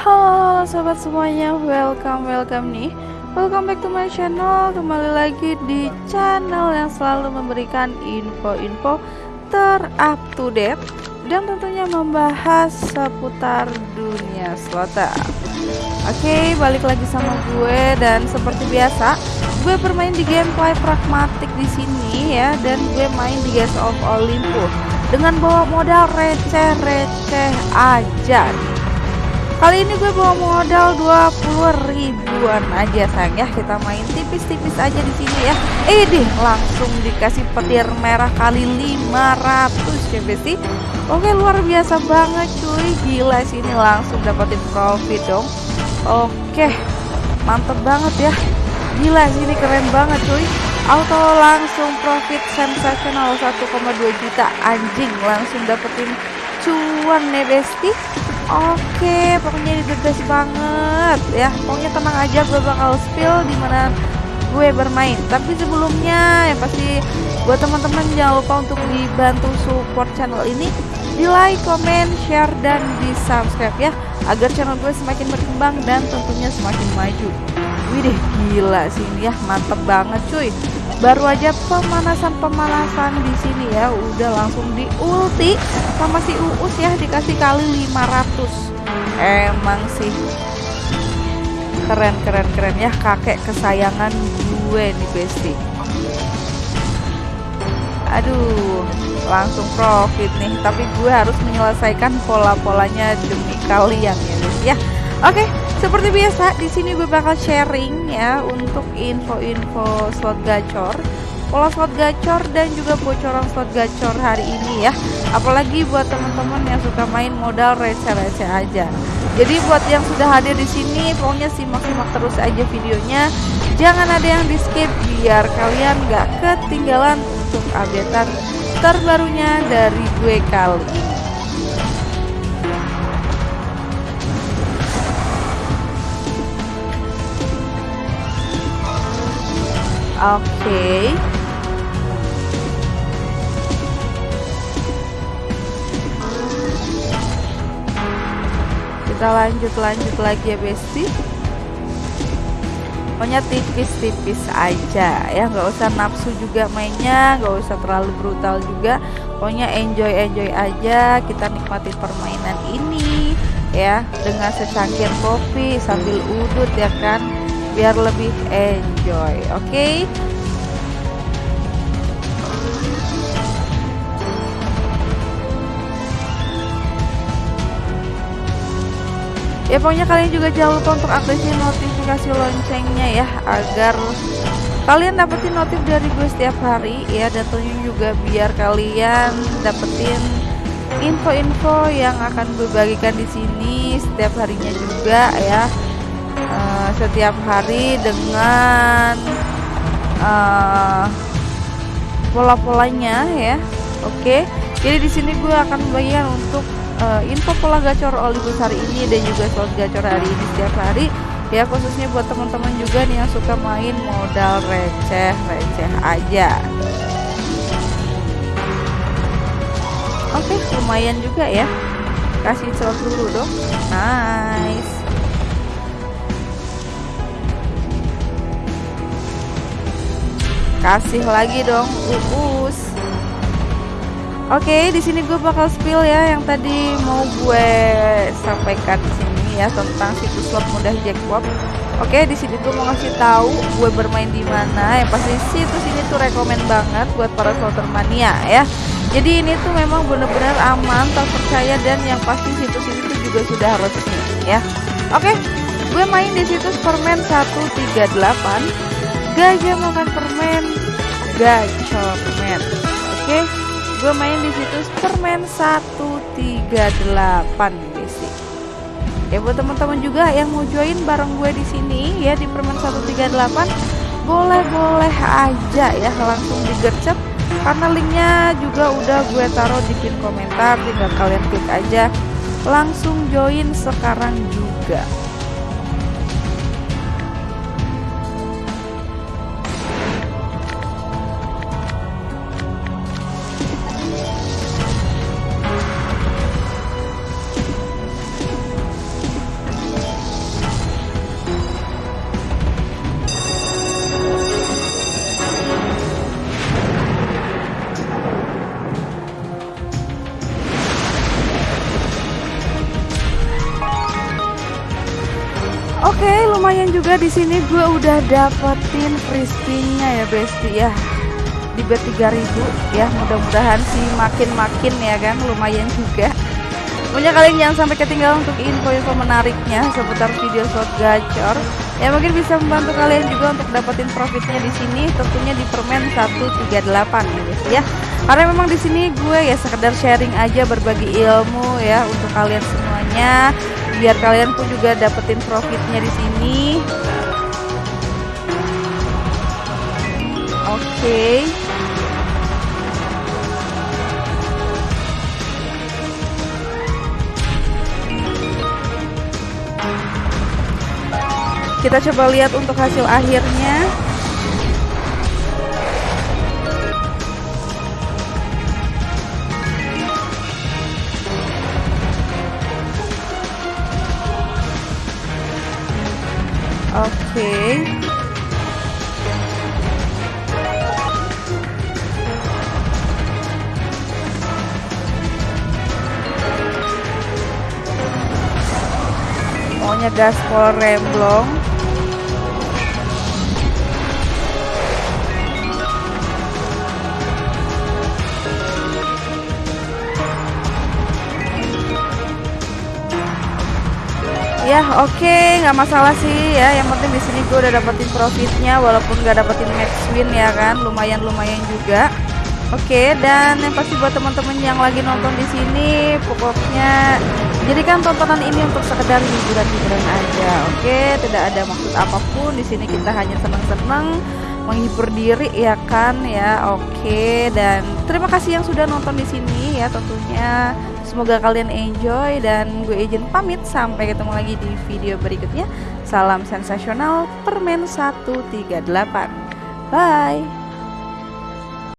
Halo sobat semuanya, welcome welcome nih. Welcome back to my channel. Kembali lagi di channel yang selalu memberikan info-info ter-up to date Dan tentunya membahas seputar dunia slotter Oke, balik lagi sama gue dan seperti biasa gue bermain di gameplay pragmatik di sini ya dan gue main di Gas of Olympus dengan bawa modal receh-receh aja Kali ini gue bawa modal 20 ribuan aja sayang ya. Kita main tipis-tipis aja di sini ya. Eh deh langsung dikasih petir merah kali 500 ya besti Oke luar biasa banget cuy. Gila sini langsung dapetin profit dong. Oke mantep banget ya. Gila sini keren banget cuy. Auto langsung profit sensasional 1,2 juta. Anjing langsung dapetin cuan nih besti Oke, pokoknya ini the banget ya. Pokoknya tenang aja, gue bakal spill di mana gue bermain. Tapi sebelumnya, ya pasti buat teman-teman jangan lupa untuk dibantu support channel ini. Di like, comment, share, dan di subscribe ya, agar channel gue semakin berkembang dan tentunya semakin maju. Wih deh, gila sih ini ya, mantep banget cuy. Baru aja pemanasan-pemanasan di sini ya. Udah langsung di ulti sama si Uus ya. Dikasih kali 500 emang sih. Keren keren keren. Ya kakek kesayangan gue nih besti. Aduh langsung profit nih. Tapi gue harus menyelesaikan pola-polanya demi kalian ya guys ya. Oke seperti biasa, di sini gue bakal sharing ya untuk info-info slot gacor, pola slot gacor dan juga bocoran slot gacor hari ini ya. Apalagi buat teman-teman yang suka main modal receh-receh aja. Jadi buat yang sudah hadir di sini, pokoknya simak-simak terus aja videonya. Jangan ada yang di skip biar kalian gak ketinggalan untuk updatean terbarunya dari gue kali. Oke. Okay. Kita lanjut-lanjut lagi ya Besti. Pokoknya tipis-tipis aja ya, nggak usah nafsu juga mainnya, nggak usah terlalu brutal juga. Pokoknya enjoy-enjoy aja, kita nikmati permainan ini ya dengan secangkir kopi sambil udut ya kan biar lebih enjoy oke okay? Ya pokoknya kalian juga jangan lupa untuk aktifin notifikasi loncengnya ya agar kalian dapetin notif dari gue setiap hari ya dan tentunya juga biar kalian dapetin info-info yang akan gue bagikan di sini setiap harinya juga ya uh, setiap hari dengan uh, pola-polanya ya oke okay. jadi di sini gue akan membagikan untuk uh, info pola gacor Olibus hari ini dan juga slot gacor hari ini setiap hari. Ya khususnya buat teman-teman juga nih yang suka main modal receh receh aja. Oke okay, lumayan juga ya. Kasih slot dulu dong. Nice. Kasih lagi dong uus Oke, di sini gue bakal spill ya yang tadi mau gue sampaikan di sini ya tentang situs slot mudah jackpot. Oke, di sini gue mau ngasih tahu gue bermain di mana. Yang pasti situs ini tuh rekomend banget buat para slotter mania ya. Jadi ini tuh memang bener-bener aman, terpercaya dan yang pasti situs ini tuh juga sudah resmi ya. Oke, gue main di situs permen 138 gajah makan permen gacor men. Gue main di situs permen 138 basic ya buat teman-teman juga yang mau join bareng gue di sini ya di permen 138 boleh-boleh aja ya langsung digercep karena linknya juga udah gue taruh di pin komentar tinggal kalian klik aja. Langsung join sekarang juga juga di sini gue udah dapetin frisbee-nya ya, Besti ya. Di bet 3000 ya, mudah-mudahan sih makin-makin ya kan, lumayan juga. Punya kalian jangan sampai ketinggalan untuk info-info menariknya seputar video slot gacor. Ya mungkin bisa membantu kalian juga untuk dapetin profitnya di sini, tentunya di permen 138 ya, guys ya. Karena memang di sini gue ya sekedar sharing aja berbagi ilmu ya untuk kalian semuanya biar kalian pun juga dapetin profitnya di sini oke okay. kita coba lihat untuk hasil akhirnya Maunya gaspol remblong. ya oke okay, nggak masalah sih ya. Yang penting di sini gue udah dapetin profitnya walaupun nggak dapetin max win ya kan. Lumayan lumayan juga. Oke okay, dan yang pasti buat teman-teman yang lagi nonton di sini pokoknya jadikan tontonan ini untuk sekedar hiburan-hiburan aja oke tidak ada maksud apa pun di sini kita hanya senang-senang menghibur diri ya kan ya oke dan terima kasih yang sudah nonton di sini ya tentunya Semoga kalian enjoy dan gue izin pamit sampai ketemu lagi di video berikutnya. Salam sensasional Permen 138. Bye.